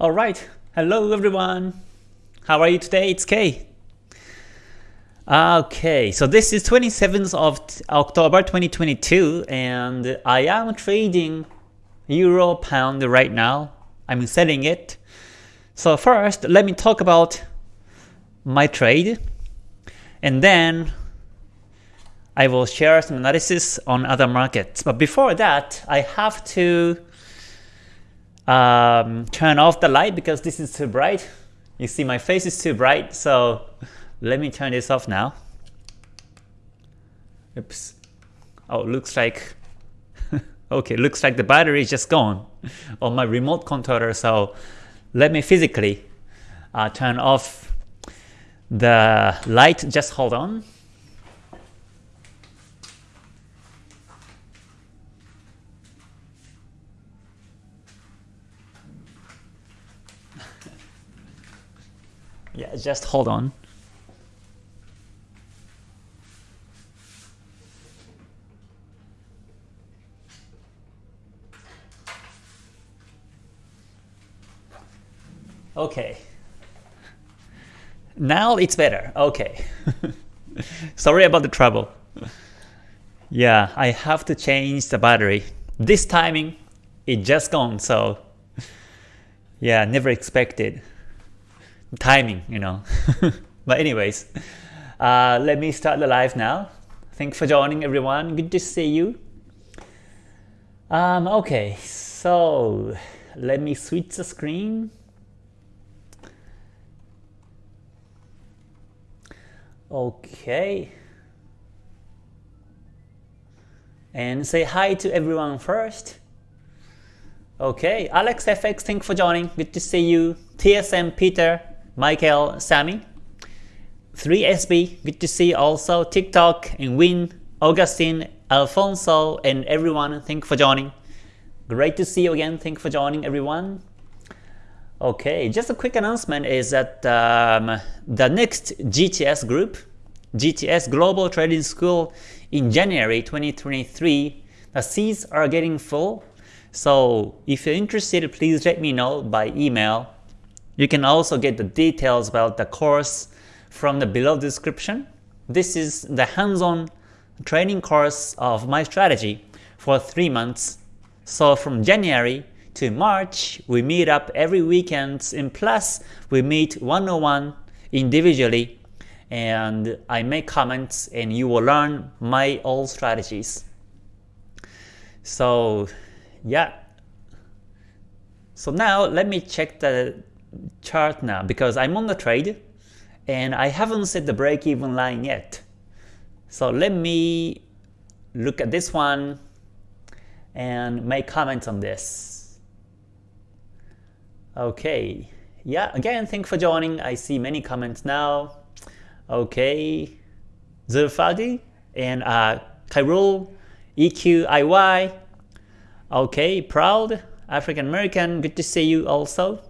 Alright, hello everyone. How are you today? It's Kay. Okay, so this is 27th of October 2022 and I am trading Euro Pound right now. I'm selling it. So first, let me talk about my trade and then I will share some analysis on other markets. But before that, I have to um, turn off the light because this is too bright. You see my face is too bright, so let me turn this off now. Oops. Oh, looks like okay, looks like the battery is just gone on my remote controller. So let me physically uh, turn off the light. Just hold on. Yeah, just hold on. Okay. Now it's better. Okay. Sorry about the trouble. Yeah, I have to change the battery. This timing, it just gone, so yeah, never expected. Timing, you know. but anyways, uh, let me start the live now. Thanks for joining everyone. Good to see you. Um, okay, so let me switch the screen. Okay. And say hi to everyone first. Okay, Alex FX, thanks for joining. Good to see you. TSM Peter, Michael, Sammy. 3SB, good to see also. TikTok and Win, Augustine, Alfonso, and everyone, thank you for joining. Great to see you again. Thank you for joining everyone. Okay, just a quick announcement is that um, the next GTS group, GTS Global Trading School in January 2023, the seats are getting full. So if you're interested, please let me know by email. You can also get the details about the course from the below description. This is the hands-on training course of my strategy for 3 months. So from January to March, we meet up every weekend and plus we meet one-on-one individually and I make comments and you will learn my old strategies. So yeah. So now let me check the chart now because I'm on the trade and I haven't set the break-even line yet. So let me look at this one and make comments on this. Okay, yeah, again, thanks for joining. I see many comments now. Okay, Zulfadi and uh, Kyrul, EQIY. Okay, Proud, African American, good to see you also.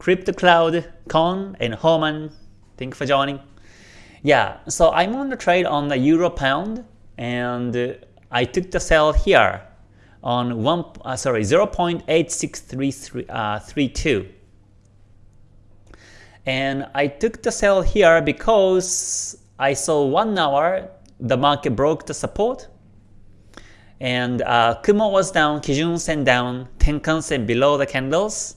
Crypto Cloud, Con, and Homan, Thank you for joining. Yeah, so I'm on the trade on the Euro Pound, and I took the sell here on one uh, sorry 0.8632 uh, and I took the sell here because I saw one hour the market broke the support and uh, Kumo was down, Kijun Sen down, Tenkan Sen below the candles.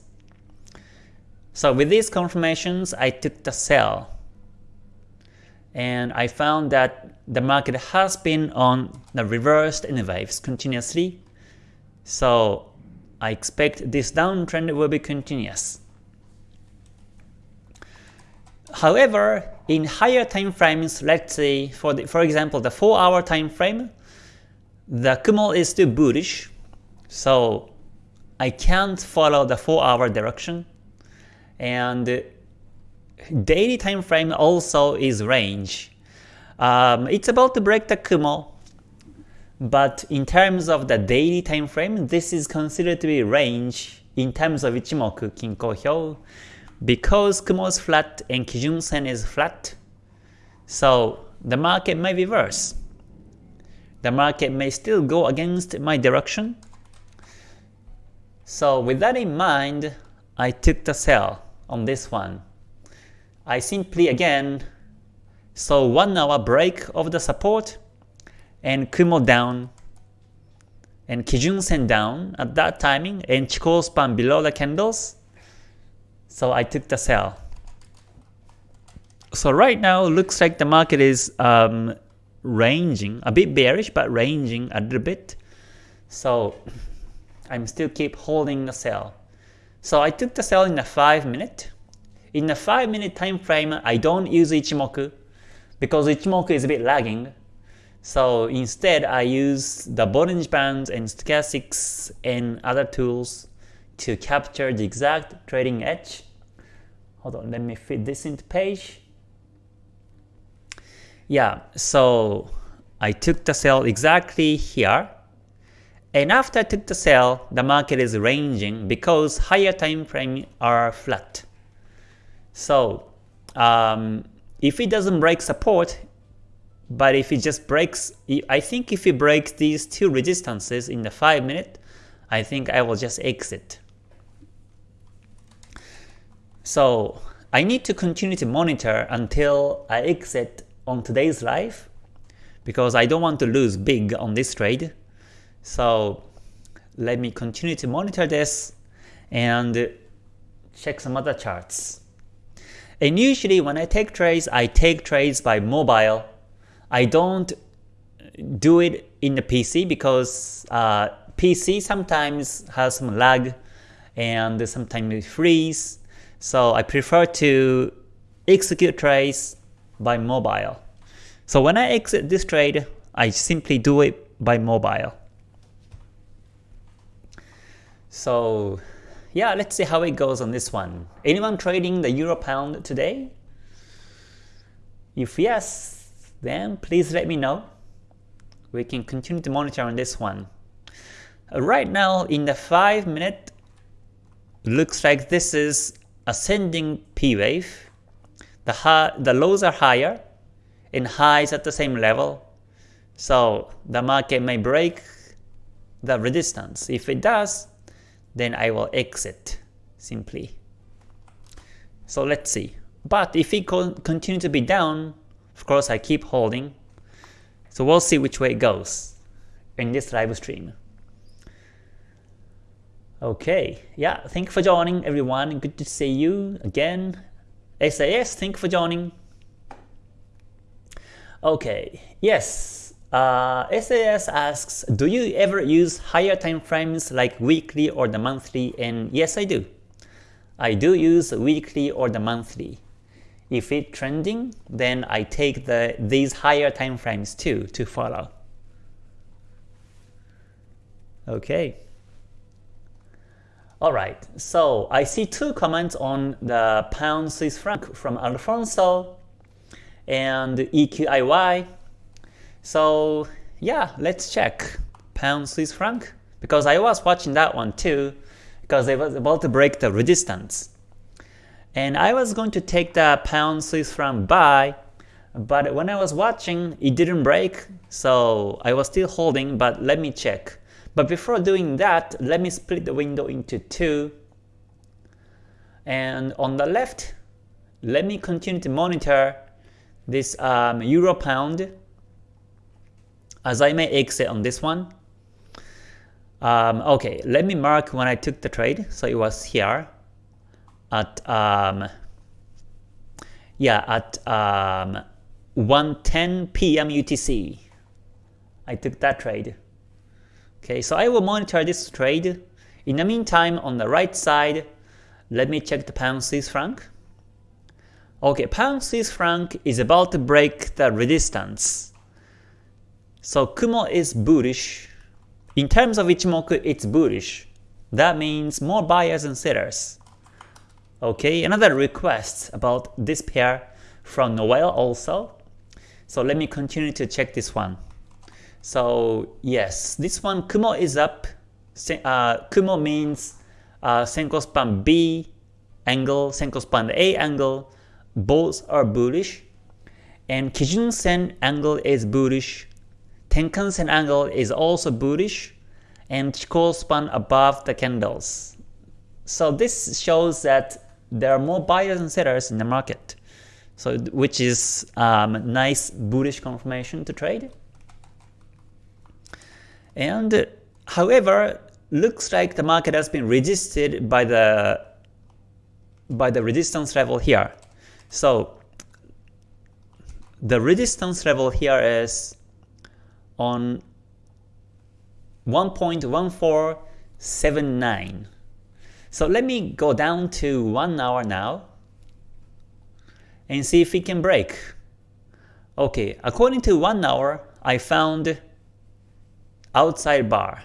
So with these confirmations, I took the sell. And I found that the market has been on the reversed N waves continuously so I expect this downtrend will be continuous. However, in higher time frames, let's say for the, for example the 4 hour time frame, the Kumo is still bullish, so I can't follow the 4 hour direction. And daily time frame also is range. Um, it's about to break the Kumo, but in terms of the daily time frame, this is considered to be range in terms of Ichimoku Kinko Hyo because Kumo is flat and Kijun Sen is flat. So the market may reverse. The market may still go against my direction. So with that in mind, I took the sell on this one. I simply again saw 1 hour break of the support and Kumo down and Kijun Sen down at that timing and Chikou span below the candles. So I took the sell. So right now looks like the market is um, ranging, a bit bearish but ranging a little bit. So I'm still keep holding the sell. So I took the sell in a 5 minute. In a 5 minute time frame, I don't use Ichimoku because Ichimoku is a bit lagging. So instead, I use the Bollinger Bands and Stochastics and other tools to capture the exact trading edge. Hold on, let me fit this into page. Yeah, so I took the sell exactly here. And after I took the sell, the market is ranging because higher time frame are flat. So um, if it doesn't break support, but if it just breaks, I think if it breaks these two resistances in the 5 minute, I think I will just exit. So I need to continue to monitor until I exit on today's live because I don't want to lose big on this trade. So let me continue to monitor this and check some other charts. And usually when I take trades, I take trades by mobile. I don't do it in the PC because uh, PC sometimes has some lag and sometimes it freeze. So I prefer to execute trades by mobile. So when I exit this trade, I simply do it by mobile. So yeah, let's see how it goes on this one. Anyone trading the Euro Pound today? If yes, then please let me know. We can continue to monitor on this one. Right now in the 5 minute, looks like this is ascending P wave the, high, the lows are higher and highs at the same level. So the market may break the resistance. If it does, then I will exit simply. So let's see. But if it continue to be down, of course I keep holding. So we'll see which way it goes in this live stream. Okay, yeah, thank you for joining everyone. Good to see you again. SAS, thank you for joining. Okay, yes. Uh, SAS asks, do you ever use higher time frames like weekly or the monthly? And yes, I do. I do use weekly or the monthly. If it's trending, then I take the these higher time frames too to follow. Okay. Alright, so I see two comments on the pound Swiss franc from Alfonso and EQIY. So yeah, let's check pound Swiss franc because I was watching that one too because it was about to break the resistance. And I was going to take the pound Swiss franc buy, but when I was watching, it didn't break, so I was still holding, but let me check. But before doing that, let me split the window into two. And on the left, let me continue to monitor this um, euro pound as I may exit on this one. Um, okay, let me mark when I took the trade. So it was here at um, yeah at um, 1:10 p.m. UTC. I took that trade. Okay, so I will monitor this trade. In the meantime, on the right side, let me check the pound Swiss franc. Okay, pound Swiss franc is about to break the resistance. So Kumo is bullish. In terms of Ichimoku, it's bullish. That means more buyers and sellers. Okay, another request about this pair from Noel also. So let me continue to check this one. So yes, this one Kumo is up. Uh, Kumo means uh, Senko span B angle, Senko span A angle. Both are bullish. And Kijun Sen angle is bullish. Tenkan Sen angle is also bullish. And Chikou span above the candles. so this shows that there are more buyers and sellers in the market. So which is um, nice bullish confirmation to trade. And however, looks like the market has been resisted by the by the resistance level here. So the resistance level here is on 1.1479. So let me go down to 1 hour now and see if we can break. Okay, according to 1 hour, I found outside bar.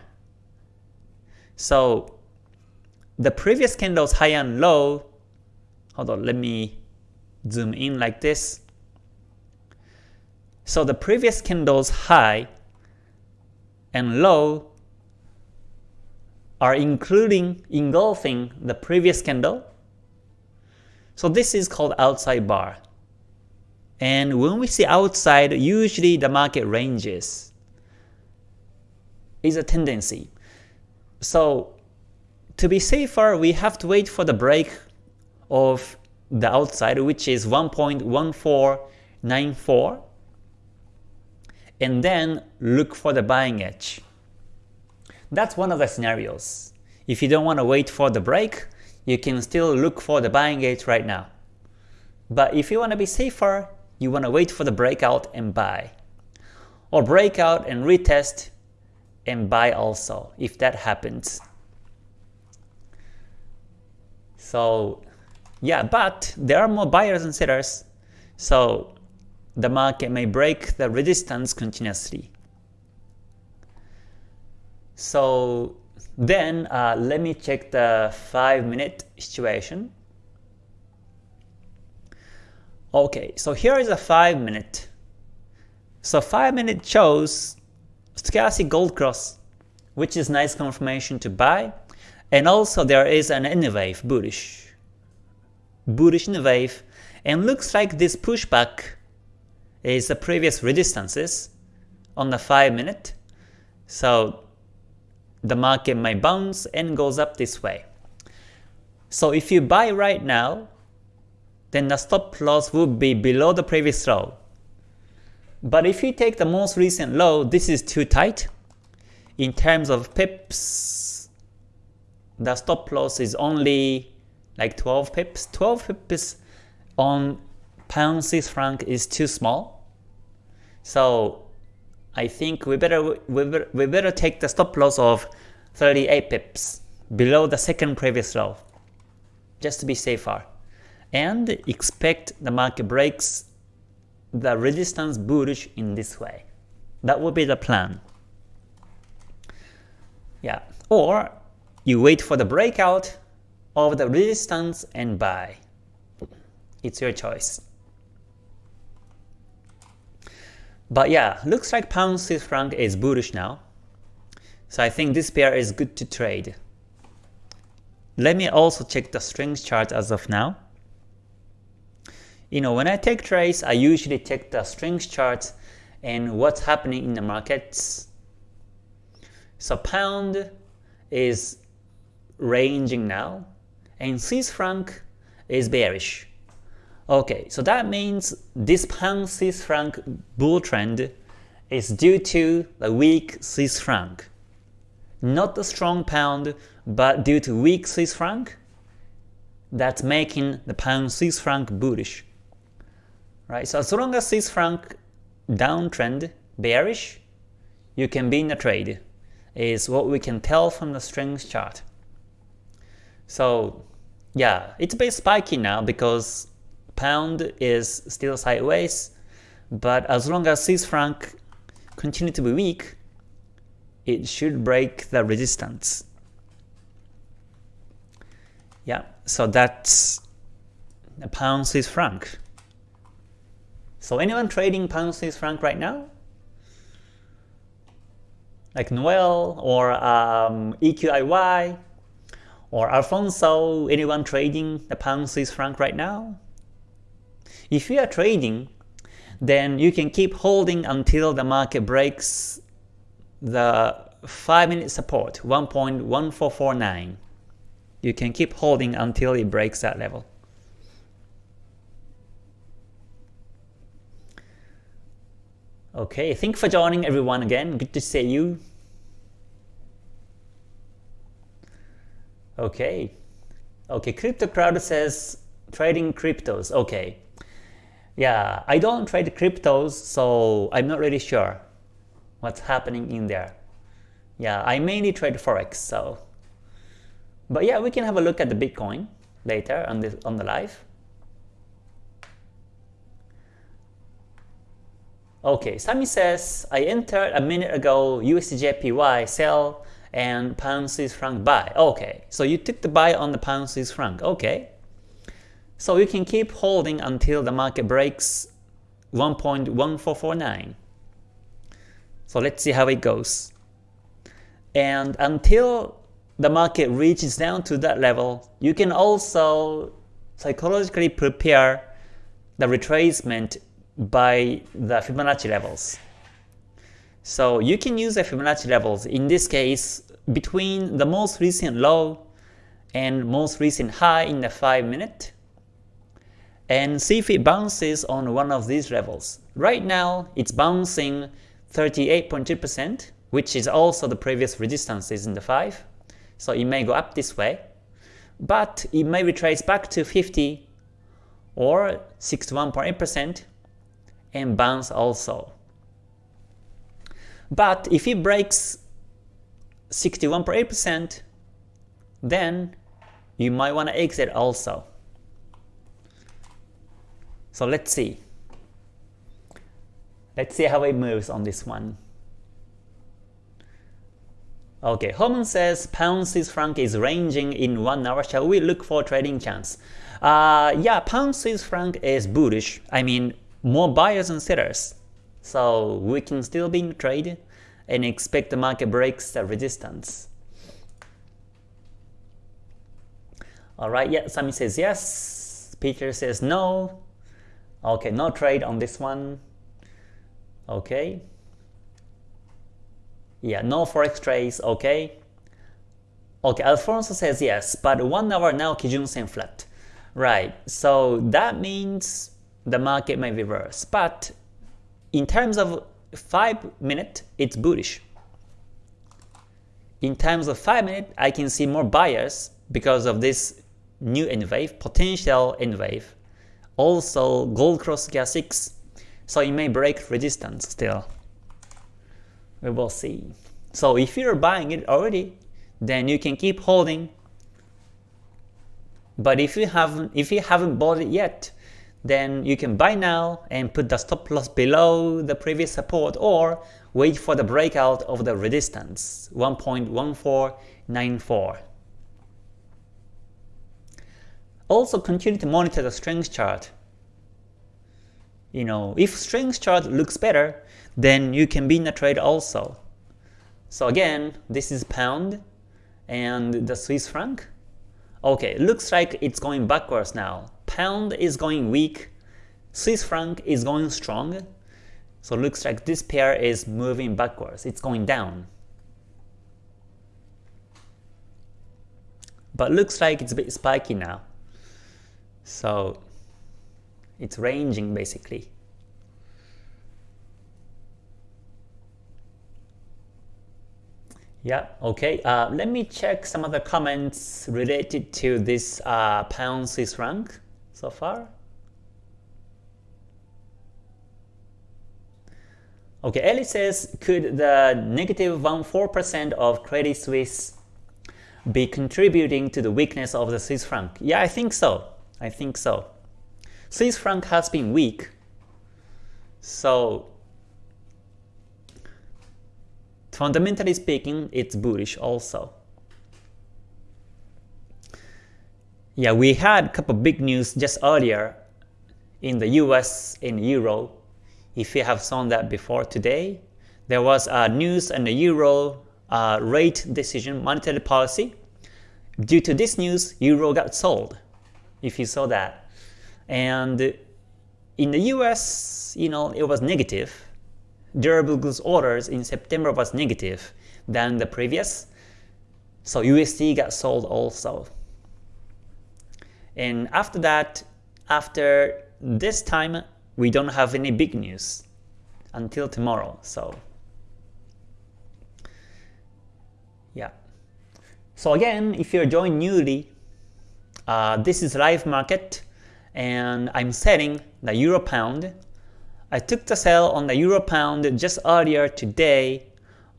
So the previous candle's high and low, hold on, let me zoom in like this. So the previous candle's high and low are including, engulfing the previous candle. So this is called outside bar. And when we see outside, usually the market ranges is a tendency. So to be safer, we have to wait for the break of the outside, which is 1.1494, and then look for the buying edge. That's one of the scenarios. If you don't want to wait for the break, you can still look for the buying edge right now. But if you want to be safer, you want to wait for the breakout and buy. Or breakout and retest and buy also, if that happens. So yeah, but there are more buyers and sellers, so the market may break the resistance continuously. So then uh, let me check the 5 minute situation. Okay, so here is a 5 minute. So 5 minute shows stochastic gold cross, which is nice confirmation to buy. And also there is an N wave bullish. Bullish N wave. And looks like this pushback is the previous resistances on the 5 minute. So the market might bounce and goes up this way. So if you buy right now, then the stop loss would be below the previous low. But if you take the most recent low, this is too tight. In terms of pips, the stop loss is only like 12 pips. 12 pips on pound Swiss franc is too small. So I think we better, we we better take the stop loss of 38 pips below the second previous low just to be safer and expect the market breaks the resistance bullish in this way. That would be the plan. Yeah, or you wait for the breakout of the resistance and buy. It's your choice. But yeah, looks like pound Swiss franc is bullish now. So I think this pair is good to trade. Let me also check the strength chart as of now you know, when I take trades, I usually check the strength chart and what's happening in the markets. So pound is ranging now, and Swiss franc is bearish. Okay, so that means this pound Swiss franc bull trend is due to the weak Swiss franc. Not the strong pound, but due to weak Swiss franc, that's making the pound Swiss franc bullish right? So as long as Swiss franc downtrend bearish, you can be in a trade, is what we can tell from the strength chart. So yeah, it's a bit spiky now because pound is still sideways, but as long as Swiss franc continue to be weak, it should break the resistance. Yeah, so that's the pound Swiss franc. So anyone trading pound Swiss franc right now? Like Noel or um, EQIY or Alfonso, anyone trading the pound Swiss franc right now? If you are trading, then you can keep holding until the market breaks the 5 minute support 1.1449. You can keep holding until it breaks that level. Okay, thank you for joining everyone again. Good to see you. Okay. Okay, Crypto Crowd says trading cryptos. Okay. Yeah, I don't trade cryptos, so I'm not really sure what's happening in there. Yeah, I mainly trade Forex, so. But yeah, we can have a look at the Bitcoin later on the, on the live. Okay, Sami says, I entered a minute ago USDJPY sell and pound Swiss franc buy. Okay, so you took the buy on the pound Swiss franc. Okay, so you can keep holding until the market breaks 1.1449. So let's see how it goes. And until the market reaches down to that level, you can also psychologically prepare the retracement by the Fibonacci levels. So you can use the Fibonacci levels, in this case, between the most recent low and most recent high in the 5 minute, and see if it bounces on one of these levels. Right now, it's bouncing 38.2%, which is also the previous resistances in the 5, so it may go up this way, but it may retrace back to 50 or 61.8% and bounce also. But if it breaks 61.8%, then you might want to exit also. So let's see. Let's see how it moves on this one. Okay, Homan says pound Swiss franc is ranging in one hour. Shall we look for trading chance? Uh, yeah, pound Swiss franc is bullish. I mean, more buyers and sellers. So we can still be in trade and expect the market breaks the resistance. Alright, yeah, Sami says yes. Peter says no. Okay, no trade on this one. Okay. Yeah, no forex trades, okay. Okay, Alfonso says yes, but one hour now Kijun Sen flat. Right, so that means the market may reverse. But in terms of 5 minute, it's bullish. In terms of 5 minute, I can see more buyers because of this new N wave, potential N wave. Also gold cross gas 6, so it may break resistance still. We will see. So if you're buying it already, then you can keep holding. But if you haven't if you haven't bought it yet, then you can buy now and put the stop loss below the previous support or wait for the breakout of the resistance 1.1494. Also continue to monitor the strength chart. You know, if strength chart looks better, then you can be in a trade also. So again, this is pound and the Swiss franc. Okay, looks like it's going backwards now pound is going weak, Swiss franc is going strong, so looks like this pair is moving backwards, it's going down. But looks like it's a bit spiky now. So it's ranging basically. Yeah, okay. Uh, let me check some other comments related to this uh, pound Swiss franc so far. Okay, Ellie says, could the negative 1.4% of Credit Suisse be contributing to the weakness of the Swiss franc? Yeah, I think so. I think so. Swiss franc has been weak, so fundamentally speaking, it's bullish also. Yeah, we had a couple big news just earlier in the US in Euro. If you have seen that before today, there was a news on the Euro uh, rate decision monetary policy. Due to this news, Euro got sold, if you saw that. And in the US, you know, it was negative. Durable goods orders in September was negative than the previous. So USD got sold also. And after that, after this time, we don't have any big news until tomorrow. So yeah. So again, if you're joined newly, uh, this is live market and I'm selling the euro pound. I took the sell on the euro pound just earlier today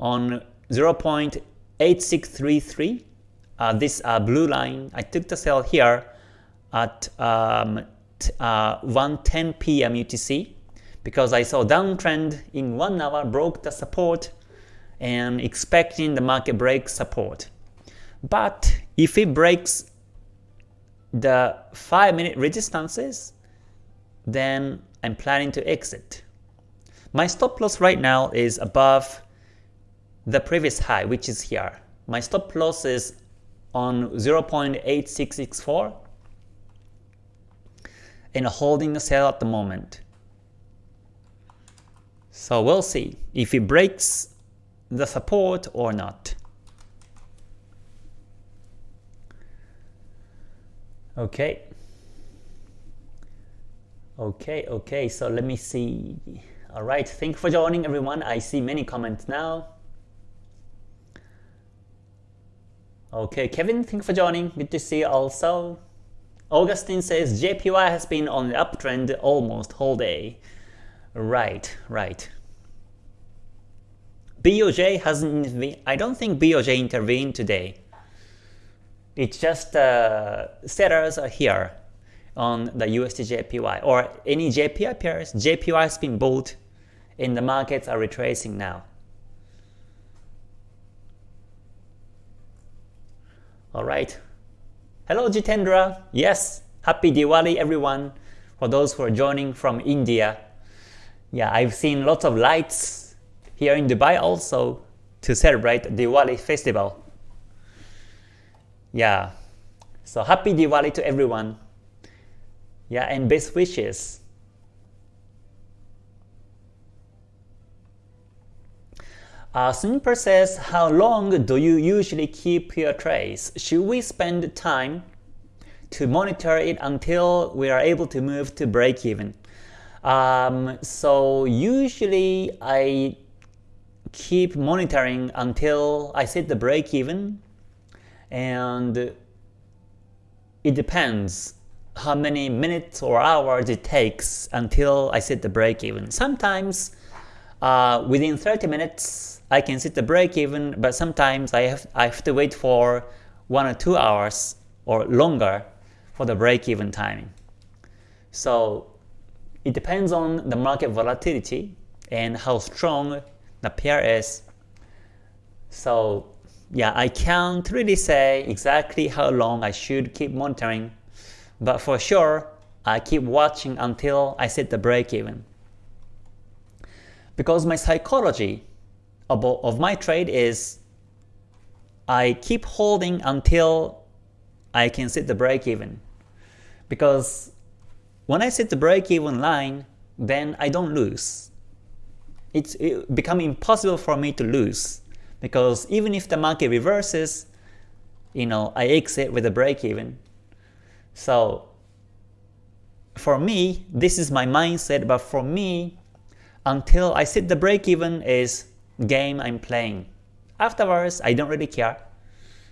on 0.8633 uh, this uh, blue line, I took the sell here at um, uh, 1:10 p.m. UTC because I saw downtrend in one hour broke the support and expecting the market break support. But if it breaks the 5 minute resistances, then I'm planning to exit. My stop loss right now is above the previous high, which is here. My stop loss is on 0.8664 and holding the sell at the moment. So we'll see if it breaks the support or not. Okay. Okay, okay, so let me see. Alright, thank you for joining everyone. I see many comments now. Okay, Kevin, thank you for joining. Good to see you also. Augustine says JPY has been on the uptrend almost whole day. Right, right. BOJ hasn't. I don't think BOJ intervened today. It's just uh, sellers are here on the USD JPY or any JPY pairs. JPY has been bought, and the markets are retracing now. Alright. Hello Jitendra. Yes, happy Diwali everyone. For those who are joining from India. Yeah, I've seen lots of lights here in Dubai also to celebrate Diwali festival. Yeah. So happy Diwali to everyone. Yeah, and best wishes. Uh, Snipper says, how long do you usually keep your trades? Should we spend time to monitor it until we are able to move to break even? Um, so usually I keep monitoring until I set the break even and it depends how many minutes or hours it takes until I set the break even. Sometimes uh, within 30 minutes I can set the break even, but sometimes I have, I have to wait for 1 or 2 hours or longer for the break even timing. So it depends on the market volatility and how strong the pair is. So yeah, I can't really say exactly how long I should keep monitoring, but for sure, I keep watching until I set the break even. Because my psychology of my trade is I keep holding until I can set the break even. Because when I set the break even line, then I don't lose. It's it become impossible for me to lose because even if the market reverses, you know, I exit with a break even. So for me, this is my mindset, but for me, until I set the break even is game I'm playing. Afterwards, I don't really care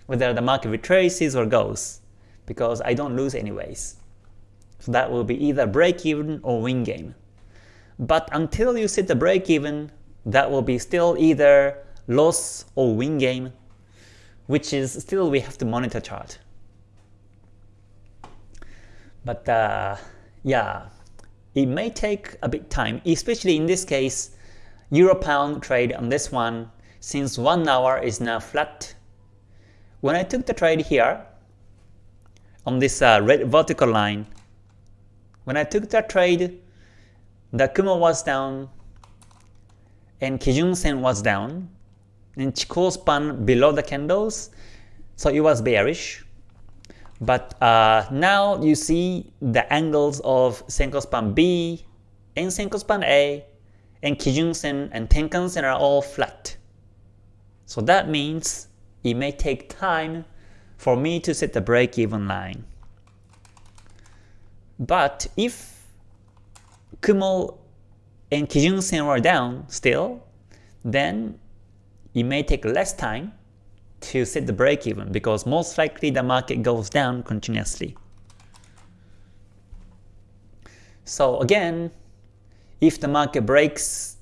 whether the market retraces or goes, because I don't lose anyways. So that will be either break even or win game. But until you set the break even, that will be still either loss or win game, which is still we have to monitor chart. But uh, yeah, it may take a bit time, especially in this case, Euro pound trade on this one since 1 hour is now flat. When I took the trade here on this uh, red vertical line, when I took that trade, the Kumo was down and Kijun Sen was down and Chikou span below the candles, so it was bearish. But uh, now you see the angles of Senko span B and Senko span A and Kijun-sen and Tenkan-sen are all flat. So that means it may take time for me to set the break-even line. But if Kumo and Kijun Sen are down still, then it may take less time to set the break even because most likely the market goes down continuously. So again, if the market breaks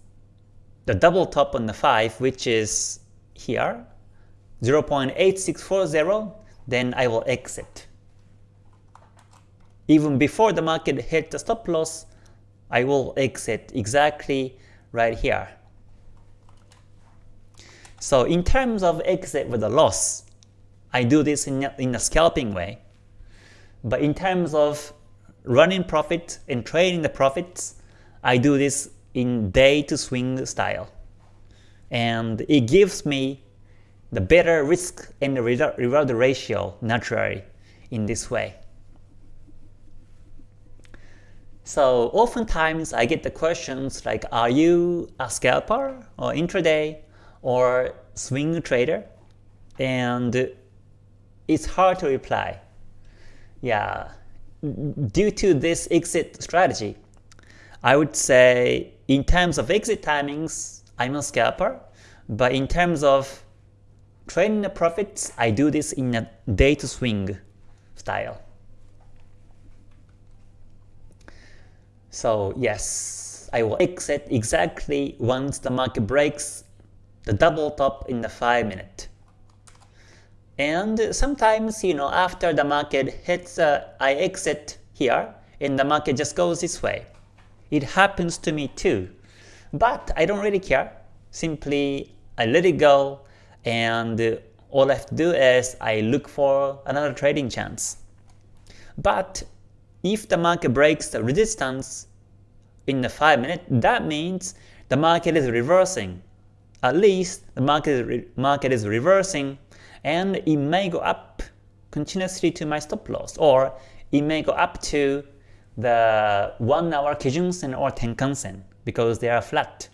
the double top on the 5, which is here, 0.8640, then I will exit. Even before the market hit the stop loss, I will exit exactly right here. So in terms of exit with a loss, I do this in a, in a scalping way. But in terms of running profit and trading the profits, I do this in day to swing style. And it gives me the better risk and reward ratio naturally in this way. So oftentimes I get the questions like, are you a scalper or intraday or swing trader? And it's hard to reply. Yeah, due to this exit strategy, I would say in terms of exit timings, I'm a scalper, but in terms of trading the profits, I do this in a day to swing style. So yes, I will exit exactly once the market breaks the double top in the 5 minute. And sometimes, you know, after the market hits, uh, I exit here, and the market just goes this way. It happens to me too. But I don't really care. Simply, I let it go, and all I have to do is I look for another trading chance. But if the market breaks the resistance in the 5 minute, that means the market is reversing. At least the market, market is reversing and it may go up continuously to my stop loss or it may go up to the 1 hour Kijun Sen or Tenkan Sen because they are flat.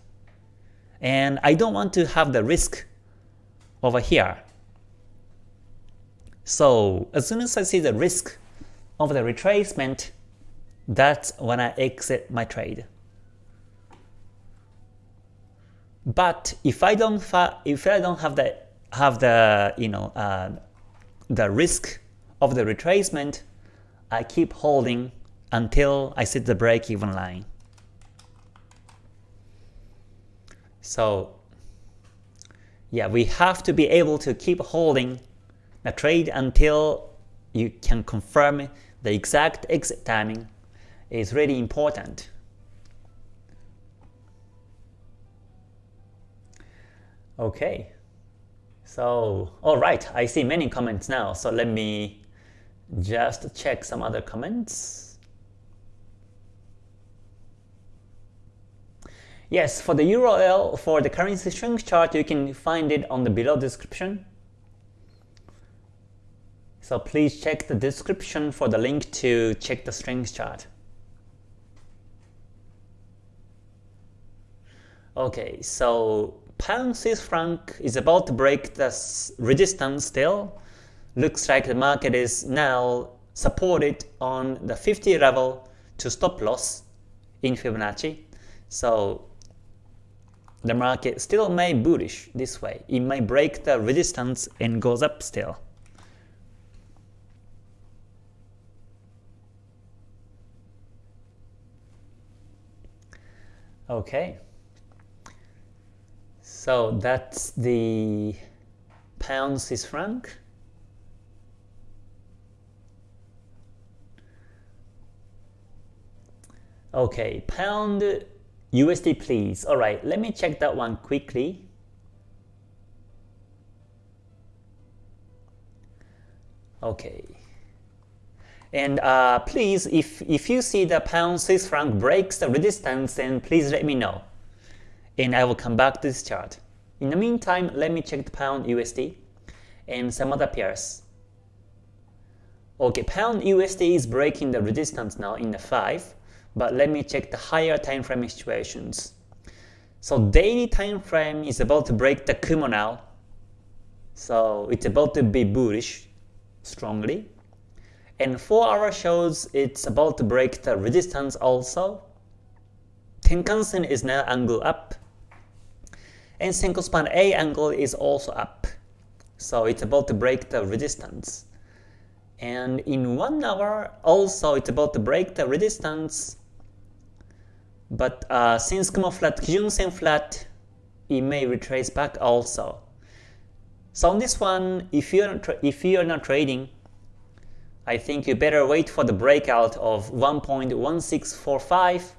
And I don't want to have the risk over here. So as soon as I see the risk of the retracement, that's when I exit my trade. But if I don't if I don't have the have the you know uh, the risk of the retracement, I keep holding until I set the break-even line. So yeah, we have to be able to keep holding the trade until you can confirm the exact exit timing is really important. Okay, so alright, I see many comments now, so let me just check some other comments. Yes, for the URL for the currency strength chart, you can find it on the below description. So please check the description for the link to check the strength chart. Okay, so pound Swiss franc is about to break the resistance still. Looks like the market is now supported on the 50 level to stop loss in Fibonacci. So the market still may bullish this way. It may break the resistance and goes up still. Okay. So that's the pound Swiss franc. Okay, pound USD please. Alright, let me check that one quickly. Okay. And uh, please, if, if you see the pound Swiss franc breaks the resistance, then please let me know and I will come back to this chart. In the meantime, let me check the pound USD and some other pairs. Okay, pound USD is breaking the resistance now in the 5, but let me check the higher time frame situations. So daily time frame is about to break the Kumo now. So it's about to be bullish strongly. And 4 hour shows it's about to break the resistance also. Tenkan-sen is now angle up. And Senko span A angle is also up. So it's about to break the resistance. And in 1 hour also it's about to break the resistance. But uh, since Kumo flat, Kijun Sen flat, it may retrace back also. So on this one, if you're if you're not trading, I think you better wait for the breakout of 1.1645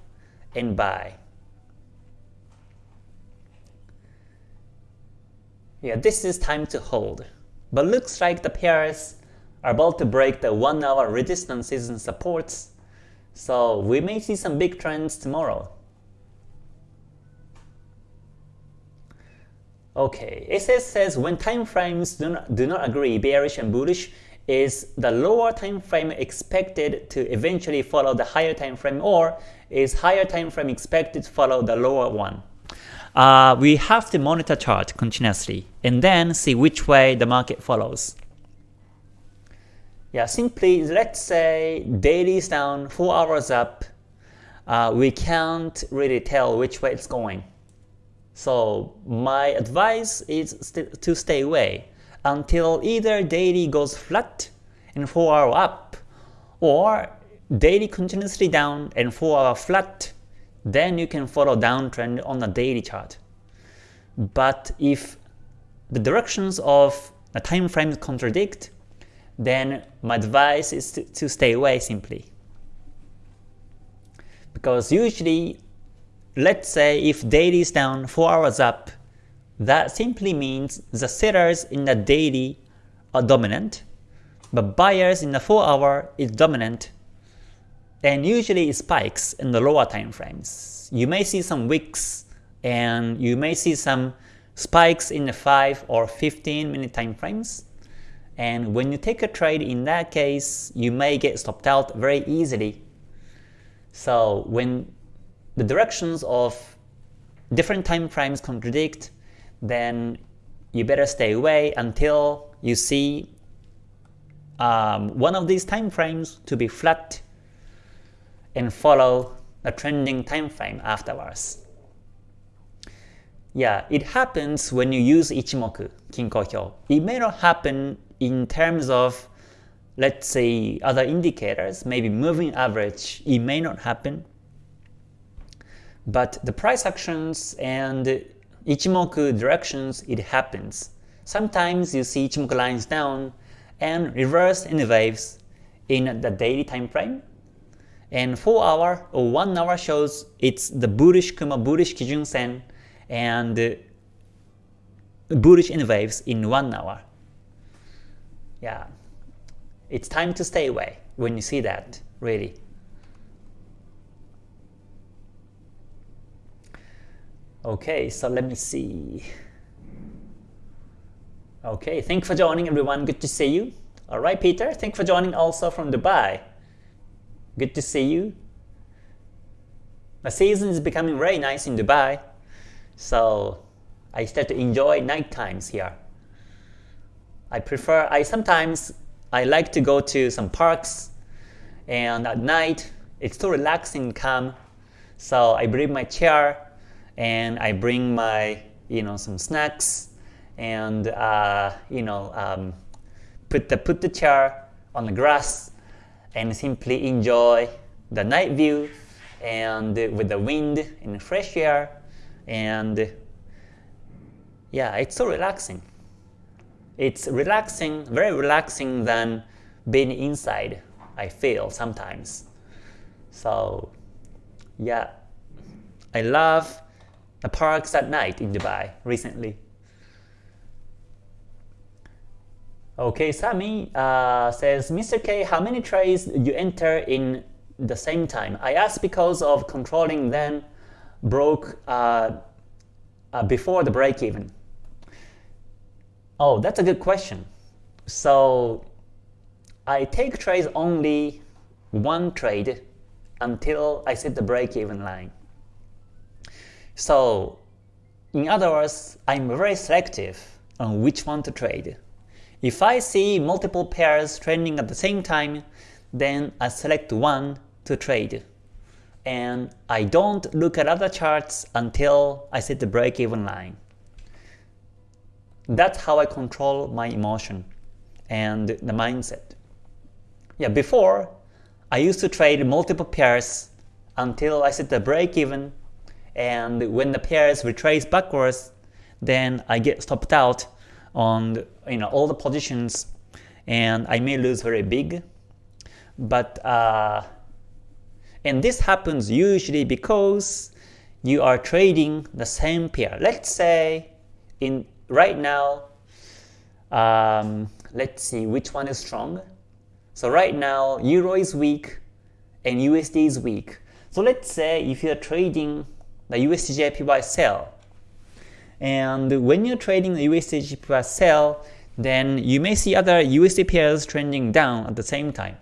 and buy. Yeah, this is time to hold. But looks like the pairs are about to break the 1 hour resistances and supports, so we may see some big trends tomorrow. Okay, SS says when time frames do not, do not agree, bearish and bullish, is the lower time frame expected to eventually follow the higher time frame or is higher time frame expected to follow the lower one? Uh, we have to monitor chart continuously and then see which way the market follows. Yeah, simply let's say daily is down, 4 hours up, uh, we can't really tell which way it's going. So my advice is st to stay away until either daily goes flat and 4 hour up, or daily continuously down and 4 hour flat, then you can follow downtrend on the daily chart. But if the directions of the time frames contradict, then my advice is to, to stay away simply. Because usually let's say if daily is down 4 hours up, that simply means the sellers in the daily are dominant, but buyers in the 4 hour is dominant, and usually it spikes in the lower time frames. You may see some wicks, and you may see some spikes in the 5 or 15 minute time frames, and when you take a trade in that case, you may get stopped out very easily. So when the directions of different time frames contradict, then you better stay away until you see um, one of these time frames to be flat and follow a trending time frame afterwards. Yeah, it happens when you use Ichimoku, Kinko Hyo. It may not happen in terms of, let's say, other indicators, maybe moving average, it may not happen. But the price actions and Ichimoku directions, it happens. Sometimes you see Ichimoku lines down and reverse in the waves in the daily time frame. And 4 hour or 1 hour shows it's the bullish Kumo bullish Kijun Sen and uh, bullish in waves in 1 hour. Yeah, it's time to stay away when you see that, really. Okay, so let me see. Okay, thanks for joining everyone. Good to see you. Alright, Peter, thanks for joining also from Dubai. Good to see you. The season is becoming very nice in Dubai, so I start to enjoy night times here. I prefer, I sometimes, I like to go to some parks, and at night, it's so relaxing calm, so I bring my chair and I bring my you know some snacks and uh, you know um, put the put the chair on the grass and simply enjoy the night view and with the wind and fresh air and yeah it's so relaxing it's relaxing very relaxing than being inside I feel sometimes so yeah I love the parks at night in Dubai recently. Okay, Sami uh, says, Mr. K, how many trades you enter in the same time? I asked because of controlling then broke uh, uh, before the break even. Oh, that's a good question. So I take trades only one trade until I set the break even line. So in other words, I'm very selective on which one to trade. If I see multiple pairs trending at the same time, then I select one to trade. And I don't look at other charts until I set the break-even line. That's how I control my emotion and the mindset. Yeah, before, I used to trade multiple pairs until I set the break-even, and when the pairs retrace backwards, then I get stopped out on you know all the positions, and I may lose very big. But uh, and this happens usually because you are trading the same pair. Let's say in right now, um, let's see which one is strong. So right now, Euro is weak and USD is weak. So let's say if you're trading the USDJPY sell, and when you're trading the USDJPY sell, then you may see other USD pairs trending down at the same time.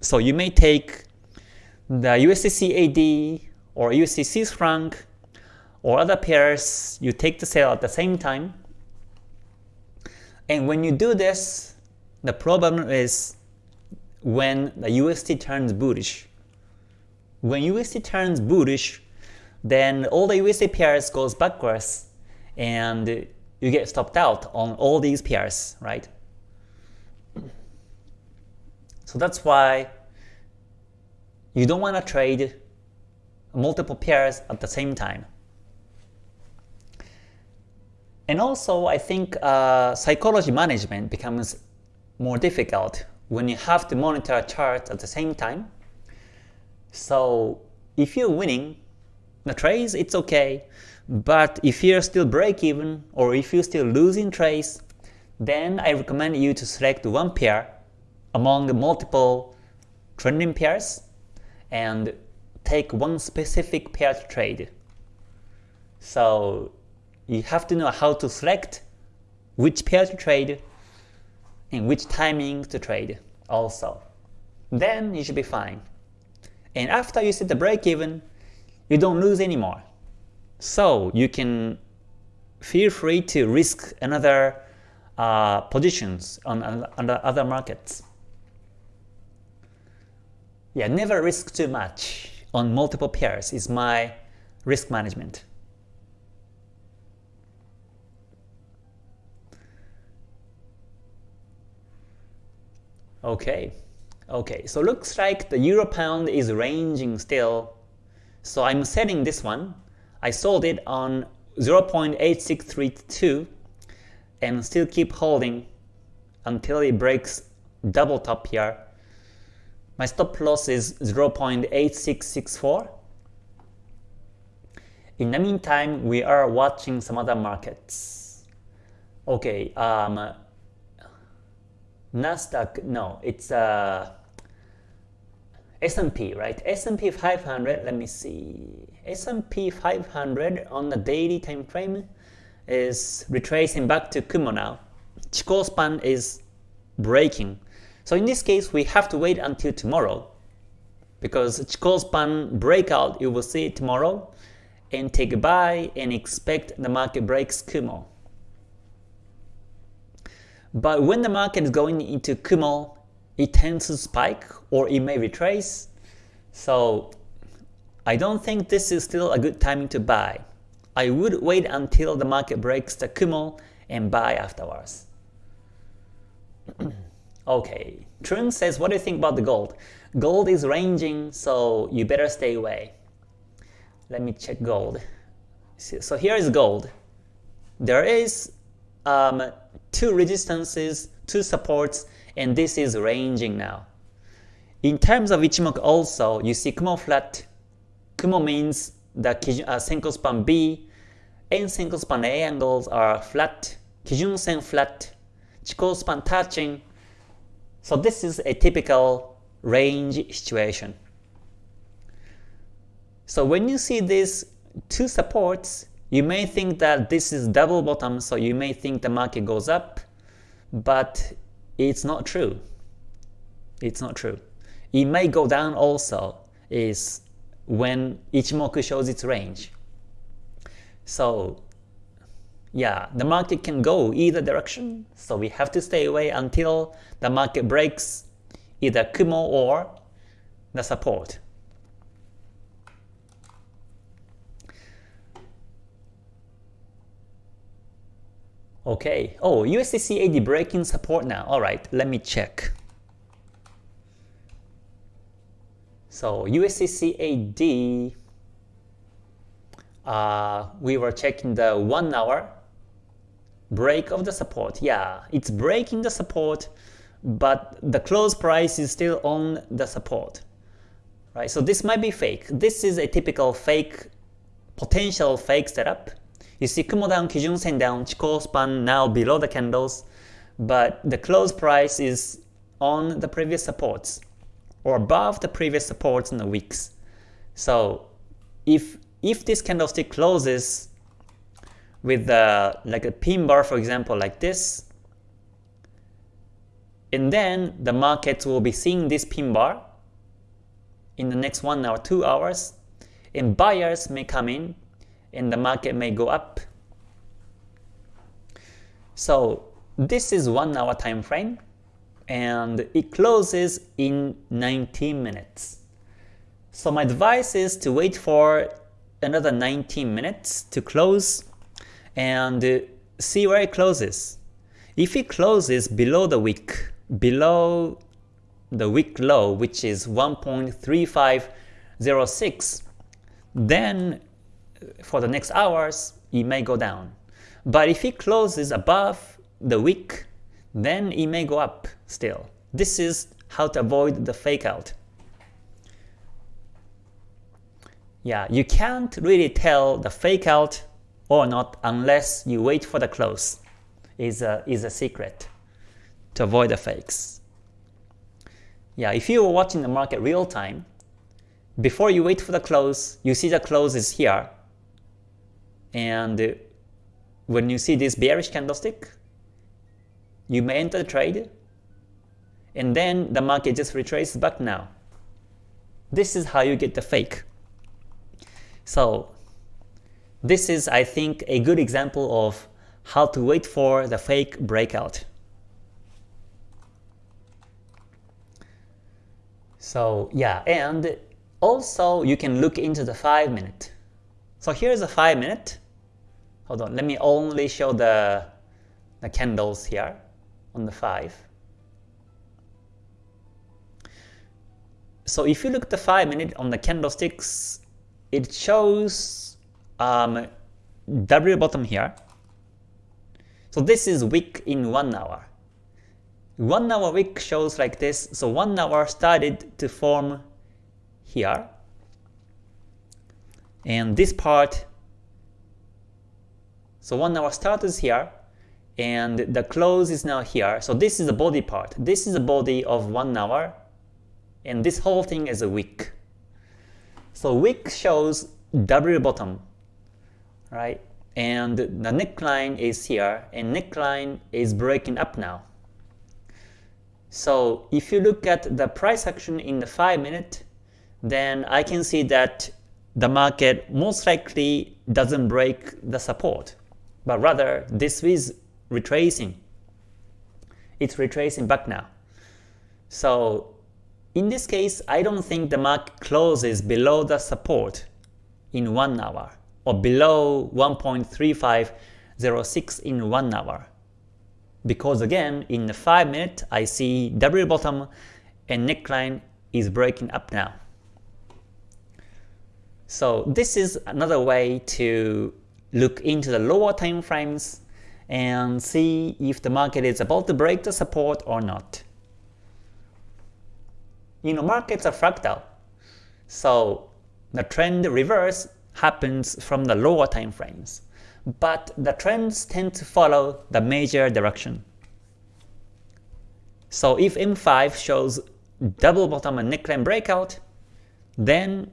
So you may take the USD CAD or USD franc or other pairs, you take the sell at the same time. And when you do this, the problem is when the USD turns bullish. When USD turns bullish, then all the USD pairs goes backwards and you get stopped out on all these pairs, right? So that's why you don't want to trade multiple pairs at the same time. And also, I think uh, psychology management becomes more difficult when you have to monitor charts at the same time. So if you're winning the trades, it's okay. But if you're still break even or if you're still losing trades, then I recommend you to select one pair among multiple trending pairs and take one specific pair to trade. So you have to know how to select which pair to trade and which timing to trade also. Then you should be fine. And after you set the break even, you don't lose anymore. So you can feel free to risk another uh, positions on, on other markets. Yeah, never risk too much on multiple pairs is my risk management. Okay, okay, so looks like the euro pound is ranging still. So I'm selling this one. I sold it on 0.8632 and still keep holding until it breaks double top here. My stop loss is 0.8664. In the meantime, we are watching some other markets. Okay, um, Nasdaq, no, it's uh, S&P, right? S&P 500, let me see. S&P 500 on the daily time frame is retracing back to Kumo now. Chikou span is breaking. So in this case, we have to wait until tomorrow because Chikou span breakout, you will see it tomorrow and take a buy and expect the market breaks Kumo. But when the market is going into Kumo, it tends to spike or it may retrace. So I don't think this is still a good timing to buy. I would wait until the market breaks the Kumo and buy afterwards. okay, Trun says, what do you think about the gold? Gold is ranging, so you better stay away. Let me check gold. So here is gold. There is um, two resistances, two supports, and this is ranging now. In terms of Ichimoku also, you see Kumo flat. Kumo means the uh, Senko span B and Senko span A angles are flat, Kijun Sen flat, Chikou span touching. So this is a typical range situation. So when you see these two supports, you may think that this is double bottom, so you may think the market goes up, but it's not true. It's not true. It may go down also is when Ichimoku shows its range. So yeah, the market can go either direction, so we have to stay away until the market breaks either Kumo or the support. Okay. Oh, USD CAD breaking support now. All right, let me check. So USD CAD, uh, we were checking the one hour break of the support. Yeah, it's breaking the support, but the close price is still on the support. Right. So this might be fake. This is a typical fake, potential fake setup you see Kumo down, Kijun Sen down, Chikou span now below the candles, but the close price is on the previous supports or above the previous supports in the weeks. So if if this candlestick closes with the like a pin bar for example like this, and then the markets will be seeing this pin bar in the next one hour, two hours, and buyers may come in and the market may go up. So this is one hour time frame and it closes in 19 minutes. So my advice is to wait for another 19 minutes to close and see where it closes. If it closes below the week, below the week low, which is 1.3506, then for the next hours, it may go down. But if it closes above the wick, then it may go up still. This is how to avoid the fake out. Yeah, you can't really tell the fake out or not unless you wait for the close is a, is a secret to avoid the fakes. Yeah, if you were watching the market real time, before you wait for the close, you see the close is here, and uh, when you see this bearish candlestick, you may enter the trade, and then the market just retraces back now. This is how you get the fake. So this is, I think, a good example of how to wait for the fake breakout. So yeah, and also you can look into the 5 minute. So here's a 5 minute. Hold on, let me only show the, the candles here on the 5. So if you look at the 5 minute on the candlesticks, it shows um, W bottom here. So this is wick in 1 hour. 1 hour wick shows like this, so 1 hour started to form here and this part so one hour start is here and the close is now here. So this is the body part. This is the body of one hour and this whole thing is a wick. So wick shows W bottom right? And the neckline is here and neckline is breaking up now. So if you look at the price action in the 5 minute then I can see that the market most likely doesn't break the support, but rather this is retracing. It's retracing back now. So in this case, I don't think the market closes below the support in 1 hour or below 1.3506 in 1 hour. Because again, in the 5 minute, I see W bottom and neckline is breaking up now. So this is another way to look into the lower time frames and see if the market is about to break the support or not. You know, markets are fractal. So the trend reverse happens from the lower time frames. But the trends tend to follow the major direction. So if M5 shows double bottom and neckline breakout, then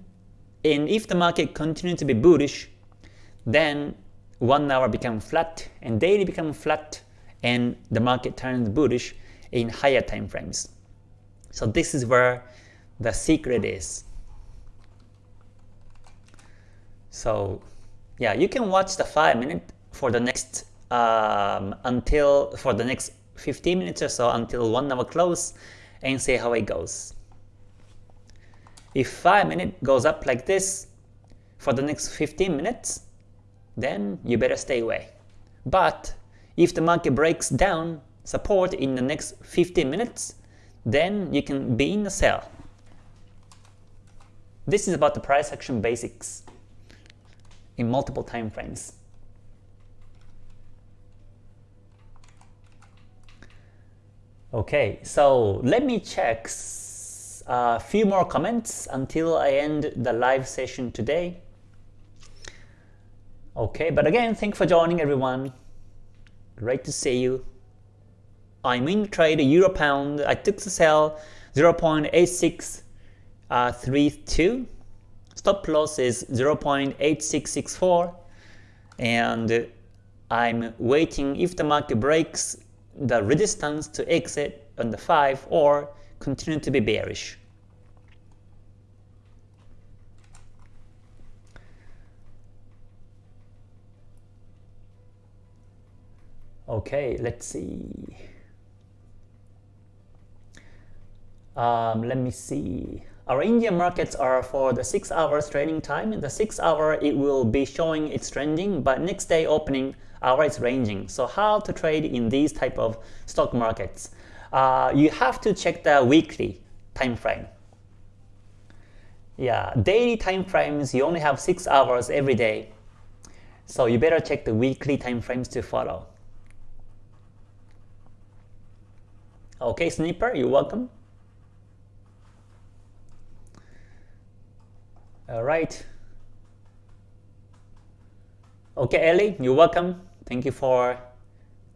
and if the market continues to be bullish, then 1 hour become flat and daily become flat and the market turns bullish in higher time frames. So this is where the secret is. So yeah, you can watch the 5 minute for the next um, until for the next 15 minutes or so until 1 hour close and see how it goes. If 5 minute goes up like this for the next 15 minutes, then you better stay away. But if the market breaks down support in the next 15 minutes, then you can be in the sell. This is about the price action basics in multiple time frames. Okay, so let me check a few more comments until I end the live session today. Okay, but again, thanks for joining everyone. Great to see you. I'm in trade Euro Pound. I took the sell 0.8632. Stop loss is 0.8664 and I'm waiting if the market breaks the resistance to exit on the 5 or continue to be bearish. Okay, let's see. Um, let me see. Our Indian markets are for the 6 hours trading time. In the 6 hour, it will be showing it's trending, but next day opening, hour is ranging. So how to trade in these type of stock markets? Uh, you have to check the weekly time frame. Yeah, daily time frames, you only have 6 hours every day. So you better check the weekly time frames to follow. Okay, Snipper, you're welcome. All right. Okay, Ellie, you're welcome. Thank you for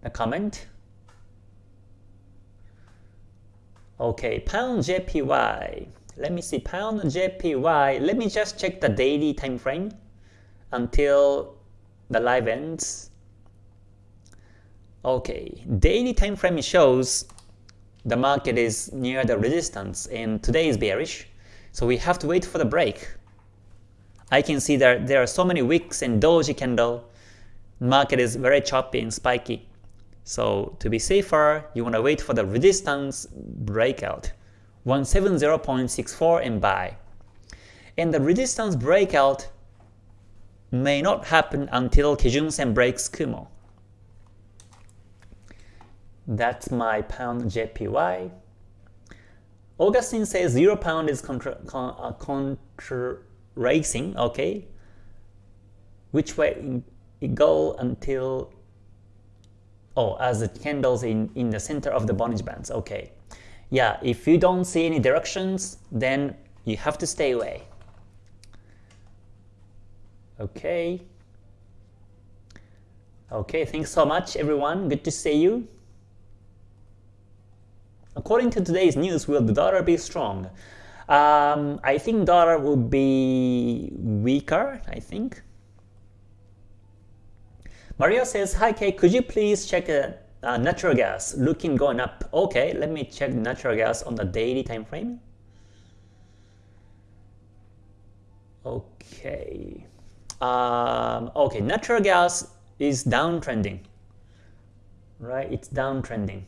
the comment. Okay, pound JPY. Let me see, pound JPY. Let me just check the daily time frame until the live ends. Okay, daily time frame shows the market is near the resistance and today is bearish. So we have to wait for the break. I can see that there are so many wicks and doji candle. Market is very choppy and spiky. So to be safer, you want to wait for the resistance breakout. 170.64 and buy. And the resistance breakout may not happen until Kijun Sen breaks Kumo. That's my pound JPY. Augustine says 0 pound is contra, con, uh, contra racing, okay? Which way it go until, oh, as the candles in, in the center of the Bollinger Bands, okay. Yeah, if you don't see any directions, then you have to stay away. Okay. Okay, thanks so much everyone. Good to see you. According to today's news, will the dollar be strong? Um, I think dollar will be weaker, I think. Mario says, Hi Kay, could you please check uh, uh, natural gas looking going up? Okay, let me check natural gas on the daily time frame. Okay. Um, okay, natural gas is downtrending. Right, it's downtrending.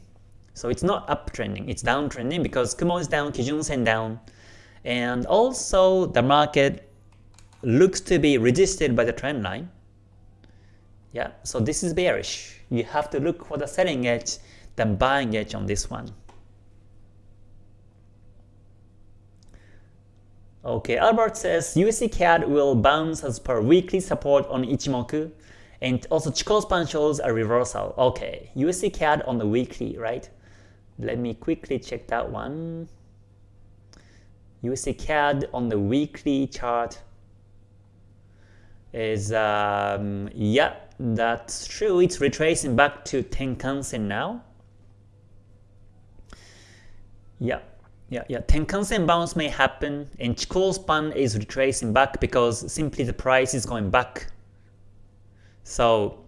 So it's not uptrending, it's downtrending because Kumo is down, Kijun Sen down, and also the market looks to be resisted by the trend line. Yeah, so this is bearish. You have to look for the selling edge than buying edge on this one. Okay, Albert says USD CAD will bounce as per weekly support on Ichimoku and also Chikou span shows a reversal. Okay, USD CAD on the weekly, right? Let me quickly check that one. USD CAD on the weekly chart is, um, yeah, that's true. It's retracing back to Tenkan-sen now. Yeah, yeah, yeah. Tenkan-sen bounce may happen and Chikou span is retracing back because simply the price is going back. So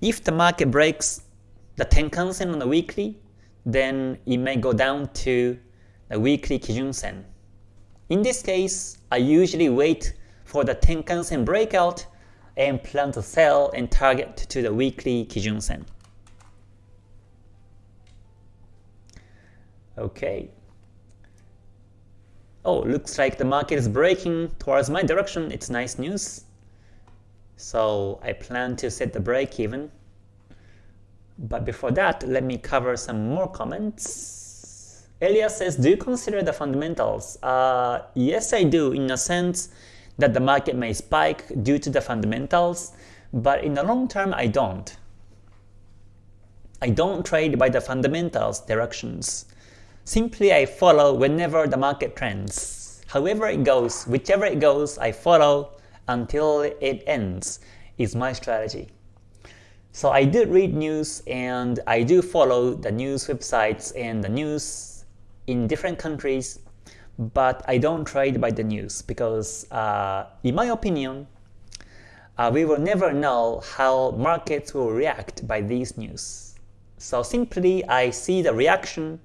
if the market breaks the Tenkan-sen on the weekly, then it may go down to the weekly Kijun Sen. In this case, I usually wait for the Tenkan Sen breakout and plan to sell and target to the weekly Kijun Sen. Okay. Oh, looks like the market is breaking towards my direction. It's nice news. So I plan to set the break even. But before that, let me cover some more comments. Elias says, do you consider the fundamentals? Uh, yes, I do, in a sense that the market may spike due to the fundamentals, but in the long term, I don't. I don't trade by the fundamentals directions. Simply I follow whenever the market trends. However it goes, whichever it goes, I follow until it ends is my strategy. So I do read news and I do follow the news websites and the news in different countries, but I don't trade by the news because uh, in my opinion, uh, we will never know how markets will react by these news. So simply I see the reaction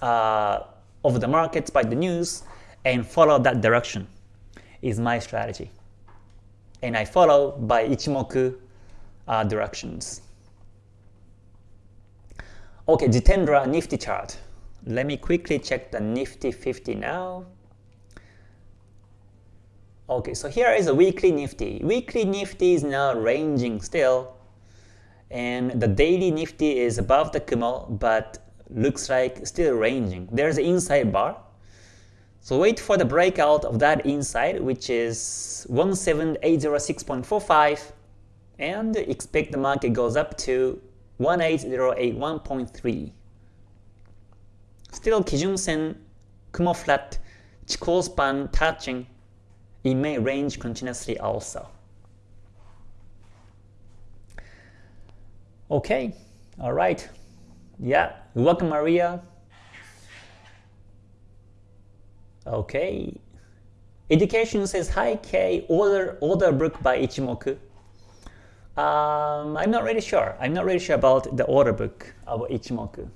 uh, of the markets by the news and follow that direction is my strategy. And I follow by Ichimoku uh, directions. Okay, Jitendra Nifty chart. Let me quickly check the Nifty 50 now. Okay, so here is a weekly Nifty. Weekly Nifty is now ranging still, and the daily Nifty is above the Kumo, but looks like still ranging. There's an inside bar. So wait for the breakout of that inside, which is 17806.45, and expect the market goes up to 18081.3. Still Kijun Sen, Kumo flat, Chikou span touching, it may range continuously also. Okay, alright. Yeah, welcome Maria. Okay. Education says hi K, order order book by Ichimoku. Um, I'm not really sure. I'm not really sure about the order book of Ichimoku.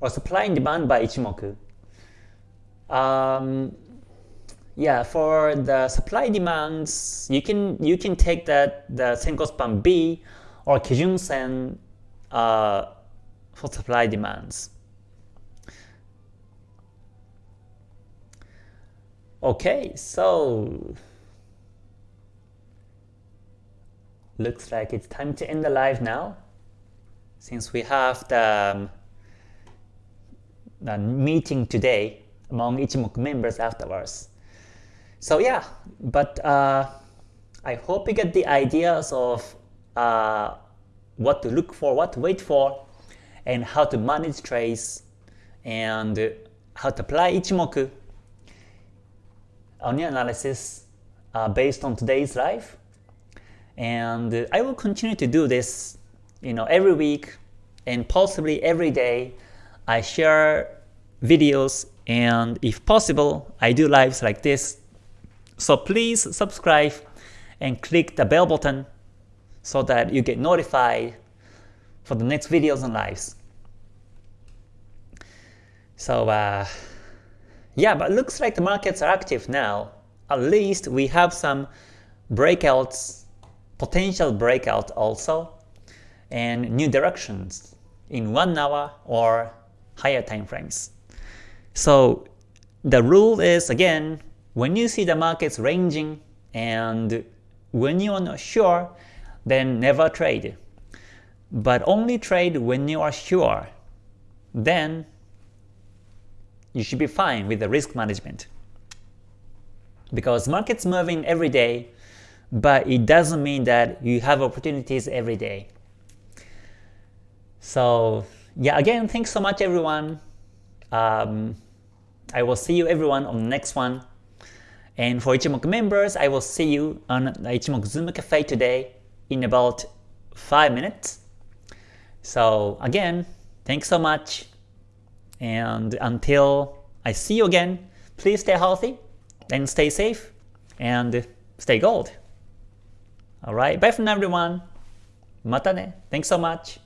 Or supply and demand by Ichimoku. Um, yeah, for the supply demands, you can you can take that the Senko span B or Kijun Sen uh, for supply demands. Okay, so looks like it's time to end the live now since we have the, um, the meeting today among Ichimoku members afterwards. So yeah, but uh, I hope you get the ideas of uh, what to look for, what to wait for, and how to manage trades, and how to apply Ichimoku on your analysis uh, based on today's live. And I will continue to do this you know, every week and possibly every day. I share videos and if possible, I do lives like this. So please subscribe and click the bell button so that you get notified for the next videos and lives. So uh, yeah, but looks like the markets are active now. At least we have some breakouts, potential breakout also, and new directions in one hour or higher time frames. So the rule is again, when you see the markets ranging and when you are not sure, then never trade. But only trade when you are sure. Then you should be fine with the risk management. Because market's moving every day, but it doesn't mean that you have opportunities every day. So yeah, again, thanks so much everyone. Um, I will see you everyone on the next one. And for Ichimoku members, I will see you on the Ichimoku Zoom Cafe today in about 5 minutes. So again, thanks so much. And until I see you again, please stay healthy and stay safe and stay gold. Alright, bye for now everyone. Mata ne. Thanks so much.